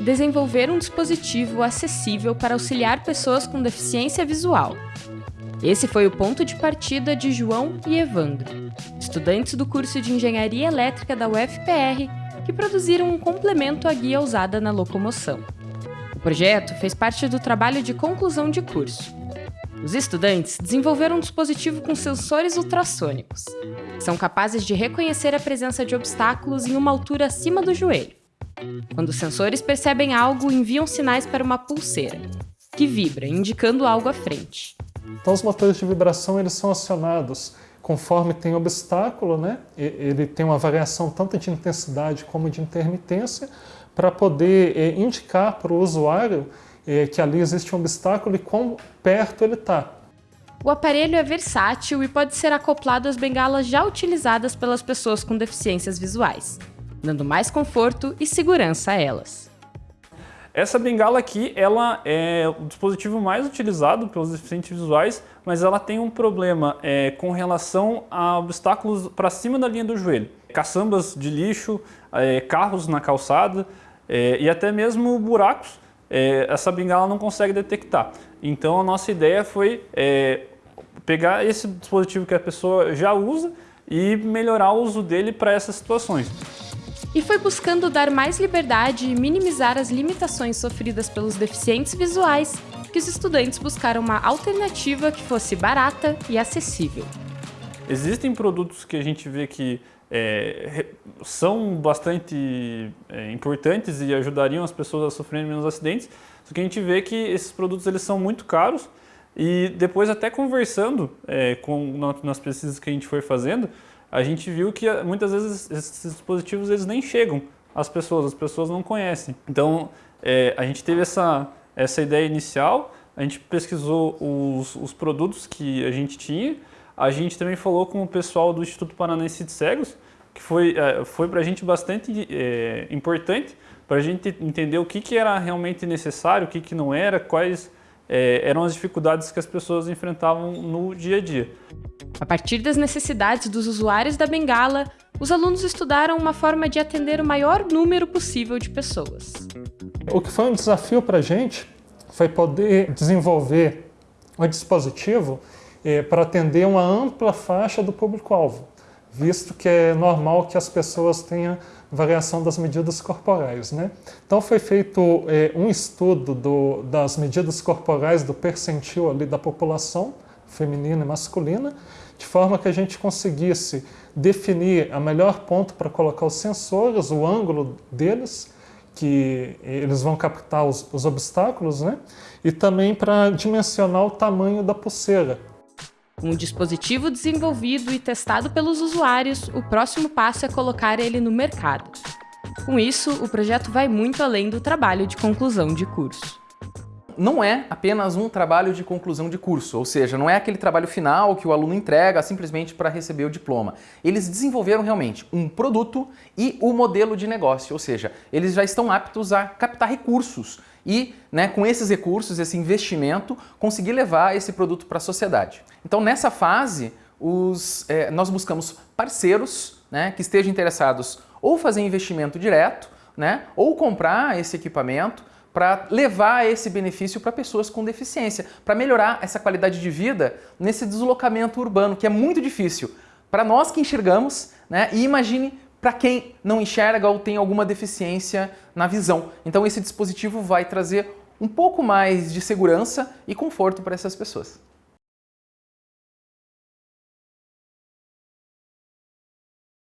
desenvolver um dispositivo acessível para auxiliar pessoas com deficiência visual. Esse foi o ponto de partida de João e Evandro, estudantes do curso de Engenharia Elétrica da UFPR, que produziram um complemento à guia usada na locomoção. O projeto fez parte do trabalho de conclusão de curso. Os estudantes desenvolveram um dispositivo com sensores ultrassônicos. São capazes de reconhecer a presença de obstáculos em uma altura acima do joelho. Quando os sensores percebem algo, enviam sinais para uma pulseira, que vibra, indicando algo à frente. Então os motores de vibração eles são acionados conforme tem obstáculo, né? ele tem uma variação tanto de intensidade como de intermitência, para poder é, indicar para o usuário é, que ali existe um obstáculo e quão perto ele está. O aparelho é versátil e pode ser acoplado às bengalas já utilizadas pelas pessoas com deficiências visuais, dando mais conforto e segurança a elas. Essa bengala aqui, ela é o dispositivo mais utilizado pelos deficientes visuais, mas ela tem um problema é, com relação a obstáculos para cima da linha do joelho. Caçambas de lixo, é, carros na calçada é, e até mesmo buracos, é, essa bengala não consegue detectar. Então a nossa ideia foi é, pegar esse dispositivo que a pessoa já usa e melhorar o uso dele para essas situações e foi buscando dar mais liberdade e minimizar as limitações sofridas pelos deficientes visuais que os estudantes buscaram uma alternativa que fosse barata e acessível. Existem produtos que a gente vê que é, são bastante é, importantes e ajudariam as pessoas a sofrerem menos acidentes, só que a gente vê que esses produtos eles são muito caros e depois até conversando é, com, nas pesquisas que a gente foi fazendo, a gente viu que eh, muitas vezes esses dispositivos eles nem chegam às pessoas, as pessoas não conhecem. Então é, a gente teve essa, essa ideia inicial, a gente pesquisou os, os produtos que a gente tinha, a gente também falou com o pessoal do Instituto Paranaense de Cegos, que foi, é, foi para a gente bastante é, importante, para a gente entender o que, que era realmente necessário, o que, que não era, quais é, eram as dificuldades que as pessoas enfrentavam no dia a dia. A partir das necessidades dos usuários da bengala, os alunos estudaram uma forma de atender o maior número possível de pessoas. O que foi um desafio para a gente foi poder desenvolver um dispositivo eh, para atender uma ampla faixa do público-alvo, visto que é normal que as pessoas tenham variação das medidas corporais. Né? Então foi feito eh, um estudo do, das medidas corporais do percentil ali da população, feminina e masculina, de forma que a gente conseguisse definir a melhor ponto para colocar os sensores, o ângulo deles, que eles vão captar os, os obstáculos, né? e também para dimensionar o tamanho da pulseira. Com o dispositivo desenvolvido e testado pelos usuários, o próximo passo é colocar ele no mercado. Com isso, o projeto vai muito além do trabalho de conclusão de curso não é apenas um trabalho de conclusão de curso, ou seja, não é aquele trabalho final que o aluno entrega simplesmente para receber o diploma. Eles desenvolveram realmente um produto e o modelo de negócio, ou seja, eles já estão aptos a captar recursos e, né, com esses recursos, esse investimento, conseguir levar esse produto para a sociedade. Então, nessa fase, os, é, nós buscamos parceiros né, que estejam interessados ou fazer investimento direto, né, ou comprar esse equipamento, para levar esse benefício para pessoas com deficiência, para melhorar essa qualidade de vida nesse deslocamento urbano, que é muito difícil para nós que enxergamos, né? E imagine para quem não enxerga ou tem alguma deficiência na visão. Então esse dispositivo vai trazer um pouco mais de segurança e conforto para essas pessoas.